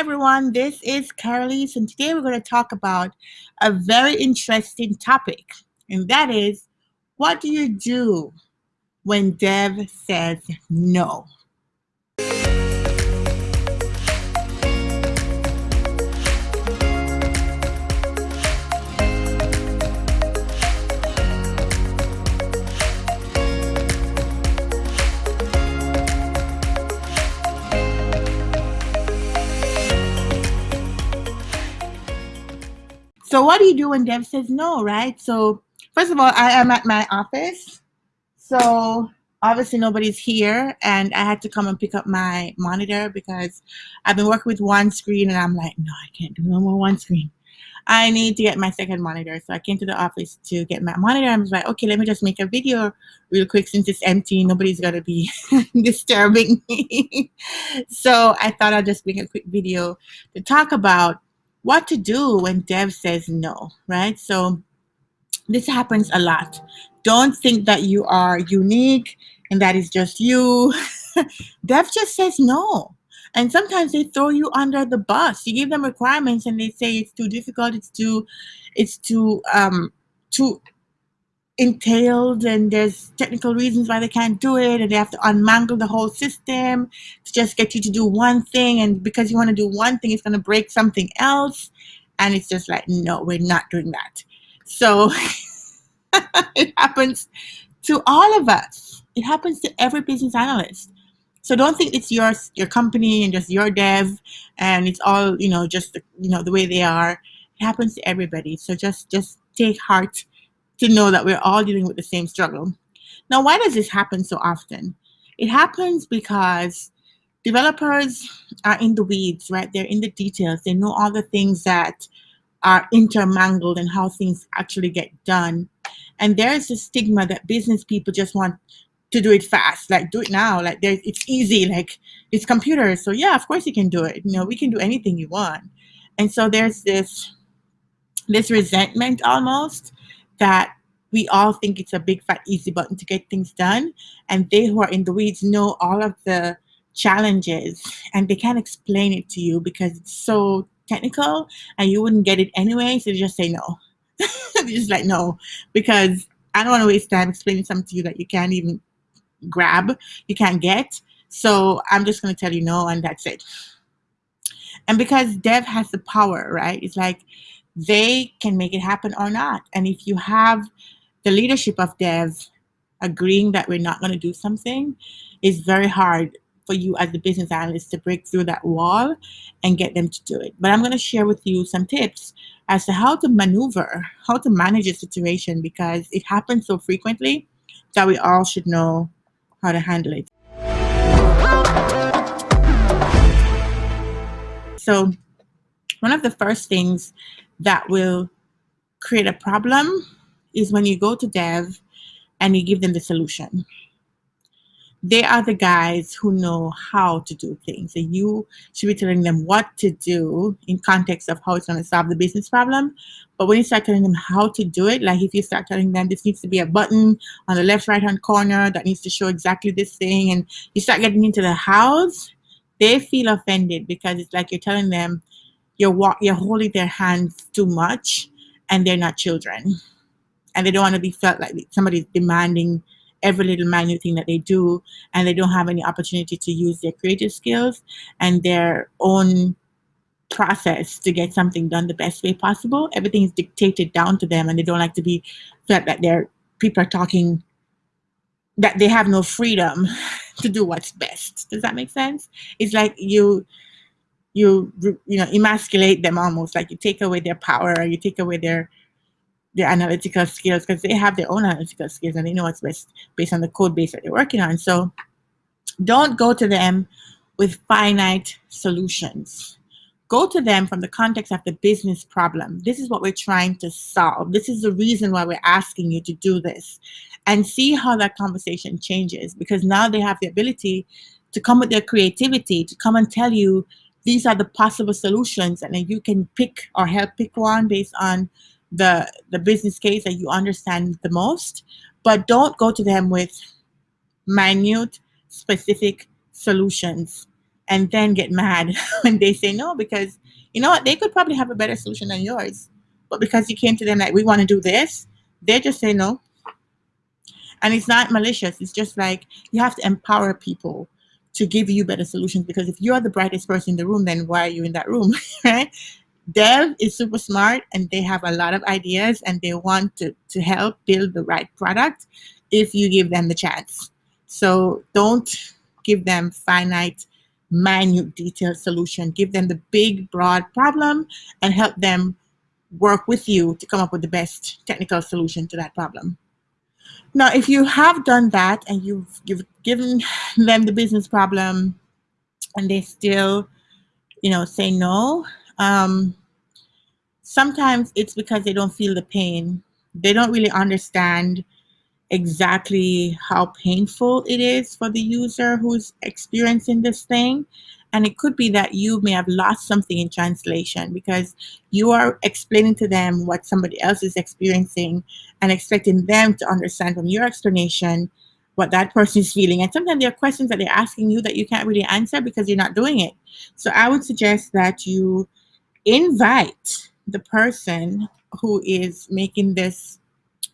everyone, this is Carolise, and today we're going to talk about a very interesting topic, and that is what do you do when Dev says no? So what do you do when Dev says no, right? So first of all, I am at my office. So obviously nobody's here and I had to come and pick up my monitor because I've been working with one screen and I'm like, no, I can't do no more one screen. I need to get my second monitor. So I came to the office to get my monitor. I was like, okay, let me just make a video real quick since it's empty. Nobody's going to be disturbing me. so I thought I'd just make a quick video to talk about what to do when Dev says no, right? So this happens a lot. Don't think that you are unique and that is just you. Dev just says no. And sometimes they throw you under the bus. You give them requirements and they say it's too difficult, it's too, it's too, um, too entailed and there's technical reasons why they can't do it and they have to unmangle the whole system to just get you to do one thing. And because you want to do one thing it's going to break something else. And it's just like no we're not doing that. So it happens to all of us. It happens to every business analyst. So don't think it's your your company and just your dev and it's all you know just the, you know the way they are. It happens to everybody. So just just take heart to know that we're all dealing with the same struggle. Now, why does this happen so often? It happens because developers are in the weeds, right? They're in the details. They know all the things that are intermangled and how things actually get done. And there's a stigma that business people just want to do it fast, like do it now, like it's easy, like it's computers. So yeah, of course you can do it. You know, we can do anything you want. And so there's this this resentment almost that we all think it's a big fat easy button to get things done and they who are in the weeds know all of the challenges and they can't explain it to you because it's so technical and you wouldn't get it anyway so just say no. Just like no because i don't want to waste time explaining something to you that you can't even grab you can't get so i'm just going to tell you no and that's it. And because dev has the power right? It's like they can make it happen or not. And if you have the leadership of dev agreeing that we're not going to do something, it's very hard for you as the business analyst to break through that wall and get them to do it. But I'm going to share with you some tips as to how to maneuver, how to manage a situation because it happens so frequently that we all should know how to handle it. So one of the first things that will create a problem is when you go to dev and you give them the solution. They are the guys who know how to do things. And you should be telling them what to do in context of how it's going to solve the business problem. But when you start telling them how to do it, like if you start telling them this needs to be a button on the left right hand corner that needs to show exactly this thing, and you start getting into the hows, they feel offended because it's like you're telling them you're you're holding their hands too much and they're not children. And they don't want to be felt like somebody's demanding every little minute thing that they do and they don't have any opportunity to use their creative skills and their own process to get something done the best way possible. Everything is dictated down to them and they don't like to be felt that their people are talking that they have no freedom to do what's best. Does that make sense? It's like you you you know emasculate them almost like you take away their power or you take away their their analytical skills because they have their own analytical skills and they know what's best based on the code base that they're working on. So don't go to them with finite solutions. Go to them from the context of the business problem. This is what we're trying to solve. This is the reason why we're asking you to do this. And see how that conversation changes because now they have the ability to come with their creativity to come and tell you these are the possible solutions and then you can pick or help pick one based on the the business case that you understand the most. But don't go to them with minute specific solutions and then get mad when they say no because you know what they could probably have a better solution than yours. But because you came to them like we want to do this they just say no. And it's not malicious it's just like you have to empower people to give you better solutions because if you're the brightest person in the room then why are you in that room right? Dev is super smart and they have a lot of ideas and they want to, to help build the right product if you give them the chance. So don't give them finite minute detailed solution. Give them the big broad problem and help them work with you to come up with the best technical solution to that problem now, if you have done that and you've, you've given them the business problem and they still, you know, say no, um, sometimes it's because they don't feel the pain. They don't really understand exactly how painful it is for the user who's experiencing this thing. And it could be that you may have lost something in translation because you are explaining to them what somebody else is experiencing and expecting them to understand from your explanation what that person is feeling. And sometimes there are questions that they're asking you that you can't really answer because you're not doing it. So I would suggest that you invite the person who is making this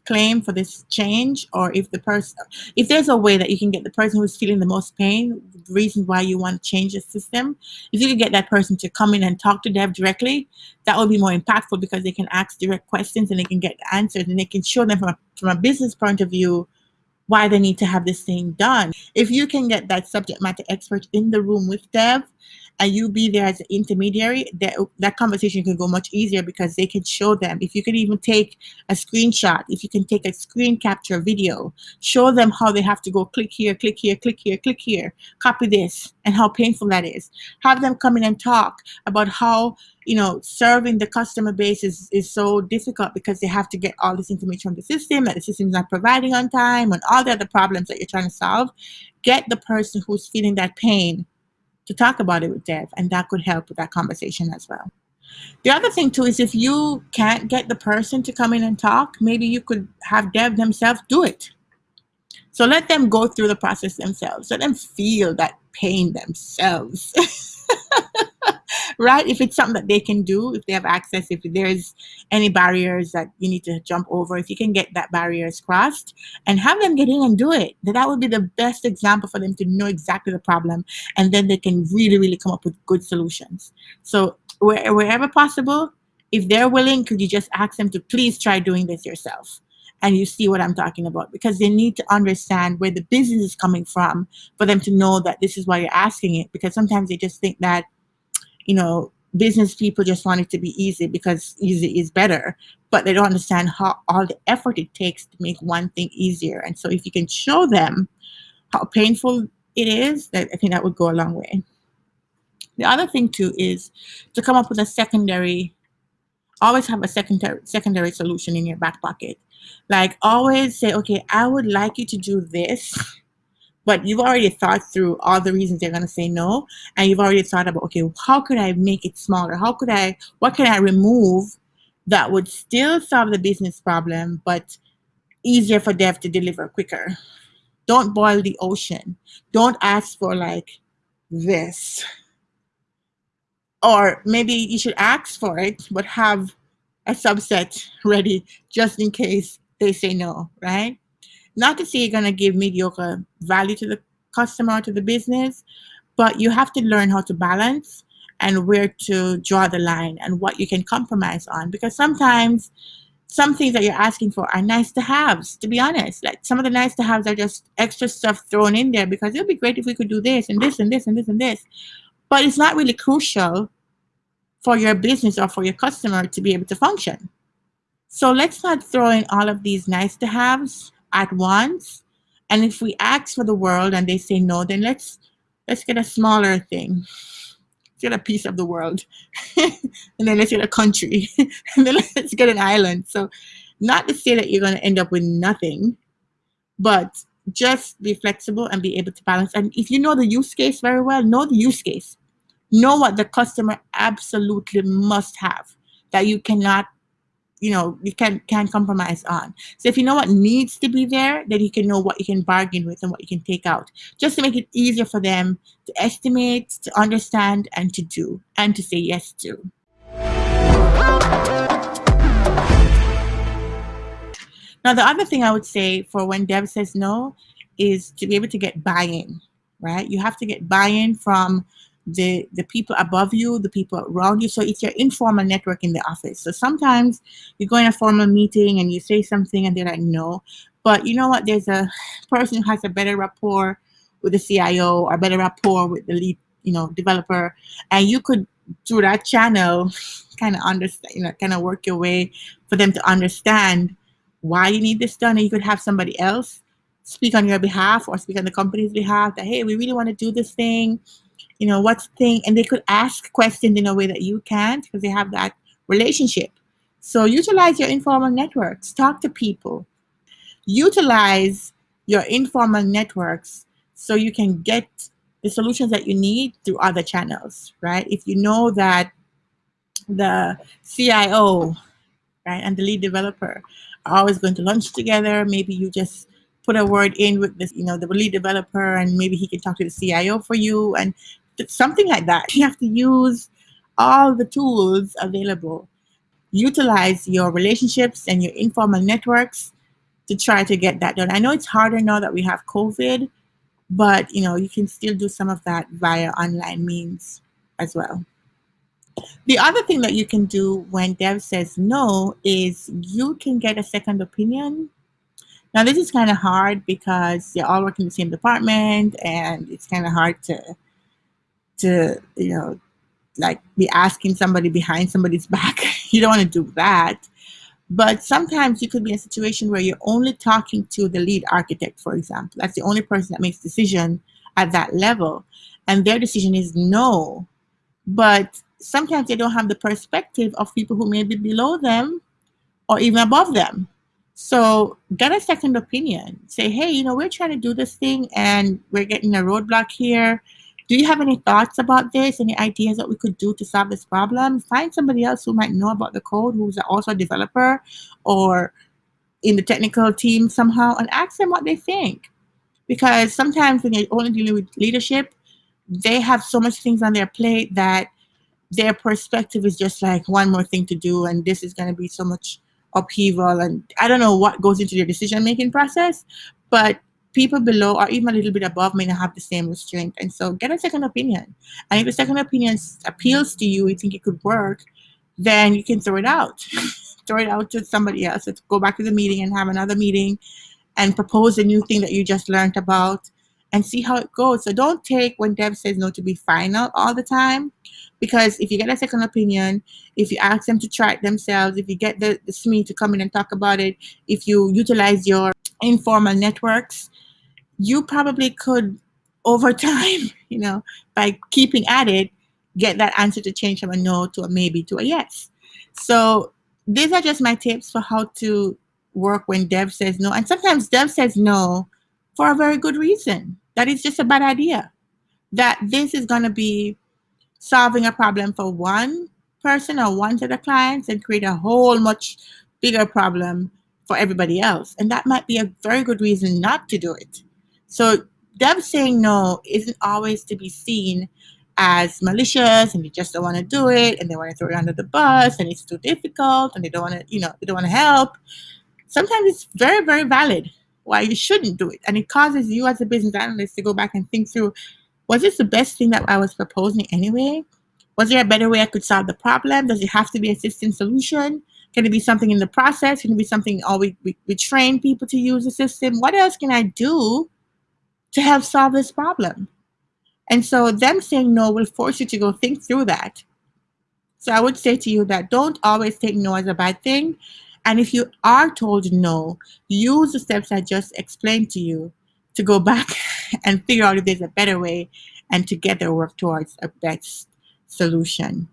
claim for this change or if the person if there's a way that you can get the person who's feeling the most pain the reason why you want to change the system if you can get that person to come in and talk to dev directly that will be more impactful because they can ask direct questions and they can get answers and they can show them from a, from a business point of view why they need to have this thing done if you can get that subject matter expert in the room with dev and you be there as an intermediary, that, that conversation can go much easier because they can show them. If you can even take a screenshot, if you can take a screen capture video, show them how they have to go click here, click here, click here, click here, copy this, and how painful that is. Have them come in and talk about how you know, serving the customer base is, is so difficult because they have to get all this information from the system that the system's not providing on time and all the other problems that you're trying to solve. Get the person who's feeling that pain to talk about it with Dev, and that could help with that conversation as well. The other thing too is if you can't get the person to come in and talk, maybe you could have Dev themselves do it. So let them go through the process themselves. Let them feel that pain themselves. right? If it's something that they can do, if they have access, if there's any barriers that you need to jump over, if you can get that barriers crossed and have them get in and do it, that would be the best example for them to know exactly the problem. And then they can really, really come up with good solutions. So where, wherever possible, if they're willing, could you just ask them to please try doing this yourself? and you see what I'm talking about because they need to understand where the business is coming from for them to know that this is why you're asking it because sometimes they just think that you know, business people just want it to be easy because easy is better, but they don't understand how all the effort it takes to make one thing easier. And so if you can show them how painful it is, that I think that would go a long way. The other thing too is to come up with a secondary, always have a secondary secondary solution in your back pocket. Like always say, okay, I would like you to do this but you've already thought through all the reasons they're going to say no and you've already thought about okay how could i make it smaller? How could i what can i remove that would still solve the business problem but easier for dev to deliver quicker? Don't boil the ocean. Don't ask for like this. Or maybe you should ask for it but have a subset ready just in case they say no right not to say you're going to give mediocre value to the customer to the business, but you have to learn how to balance and where to draw the line and what you can compromise on. Because sometimes some things that you're asking for are nice to haves, to be honest. Like some of the nice to haves are just extra stuff thrown in there because it would be great if we could do this and this and this and this and this. But it's not really crucial for your business or for your customer to be able to function. So let's not throw in all of these nice to haves at once. And if we ask for the world and they say no, then let's let's get a smaller thing. Let's get a piece of the world. and then let's get a country. and then let's get an island. So not to say that you're going to end up with nothing, but just be flexible and be able to balance. And if you know the use case very well, know the use case. Know what the customer absolutely must have that you cannot you know you can can compromise on. So if you know what needs to be there then you can know what you can bargain with and what you can take out just to make it easier for them to estimate to understand and to do and to say yes to. Now the other thing i would say for when dev says no is to be able to get buy-in right? You have to get buy-in from the the people above you, the people around you. So it's your informal network in the office. So sometimes you go in a formal meeting and you say something and they're like, no. But you know what? There's a person who has a better rapport with the CIO or better rapport with the lead, you know, developer, and you could through that channel kind of understand, you know, kind of work your way for them to understand why you need this done. And you could have somebody else speak on your behalf or speak on the company's behalf that hey, we really want to do this thing you know, what's thing, and they could ask questions in a way that you can't because they have that relationship. So utilize your informal networks, talk to people, utilize your informal networks so you can get the solutions that you need through other channels, right? If you know that the CIO, right, and the lead developer are always going to lunch together, maybe you just put a word in with this, you know, the lead developer, and maybe he can talk to the CIO for you, and something like that. You have to use all the tools available. Utilize your relationships and your informal networks to try to get that done. I know it's harder now that we have COVID, but you know you can still do some of that via online means as well. The other thing that you can do when Dev says no is you can get a second opinion. Now this is kind of hard because they all work in the same department and it's kind of hard to to, you know, like be asking somebody behind somebody's back. you don't want to do that. But sometimes you could be in a situation where you're only talking to the lead architect, for example. That's the only person that makes decision at that level. And their decision is no. But sometimes they don't have the perspective of people who may be below them or even above them. So get a second opinion. Say, hey, you know, we're trying to do this thing and we're getting a roadblock here do you have any thoughts about this? Any ideas that we could do to solve this problem? Find somebody else who might know about the code, who's also a developer or in the technical team somehow, and ask them what they think. Because sometimes when you're only dealing with leadership, they have so much things on their plate that their perspective is just like one more thing to do, and this is going to be so much upheaval. And I don't know what goes into their decision making process, but people below or even a little bit above may not have the same restraint. And so get a second opinion. And if a second opinion appeals to you, you think it could work, then you can throw it out. throw it out to somebody else. Let's go back to the meeting and have another meeting and propose a new thing that you just learned about and see how it goes. So don't take when Dev says no to be final all the time because if you get a second opinion, if you ask them to try it themselves, if you get the, the SME to come in and talk about it, if you utilize your informal networks, you probably could over time, you know, by keeping at it, get that answer to change from a no to a maybe to a yes. So these are just my tips for how to work when Dev says no. And sometimes Dev says no for a very good reason. That is just a bad idea. That this is going to be solving a problem for one person or one set of clients and create a whole much bigger problem for everybody else. And that might be a very good reason not to do it. So them saying no isn't always to be seen as malicious and they just don't want to do it and they want to throw you under the bus and it's too difficult and they don't want to, you know, they don't want to help. Sometimes it's very, very valid why you shouldn't do it. And it causes you as a business analyst to go back and think through, was this the best thing that I was proposing anyway? Was there a better way I could solve the problem? Does it have to be a system solution? Can it be something in the process? Can it be something, oh, we, we, we train people to use the system? What else can I do to help solve this problem. And so them saying no will force you to go think through that. So I would say to you that don't always take no as a bad thing. And if you are told no, use the steps I just explained to you to go back and figure out if there's a better way and together work towards a best solution.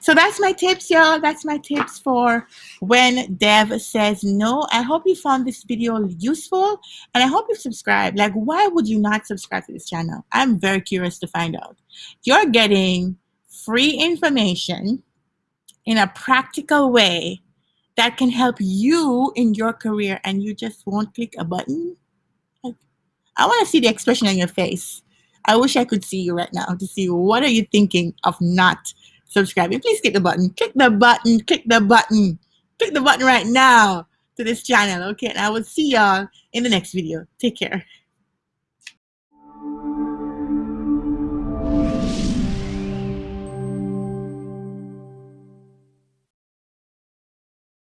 So that's my tips, y'all. That's my tips for when Dev says no. I hope you found this video useful and I hope you subscribe. Like, why would you not subscribe to this channel? I'm very curious to find out. You're getting free information in a practical way that can help you in your career and you just won't click a button? Like, I want to see the expression on your face. I wish I could see you right now to see what are you thinking of not subscribing. Please click the button. Click the button. Click the button. Click the button right now to this channel. Okay, and I will see y'all in the next video. Take care.